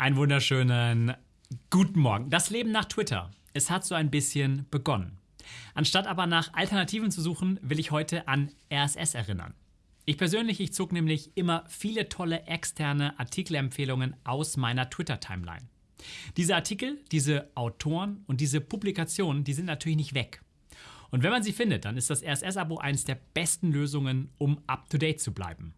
Einen wunderschönen guten Morgen. Das Leben nach Twitter. Es hat so ein bisschen begonnen. Anstatt aber nach Alternativen zu suchen, will ich heute an RSS erinnern. Ich persönlich, ich zog nämlich immer viele tolle externe Artikelempfehlungen aus meiner Twitter-Timeline. Diese Artikel, diese Autoren und diese Publikationen, die sind natürlich nicht weg. Und wenn man sie findet, dann ist das RSS-Abo eines der besten Lösungen, um up-to-date zu bleiben.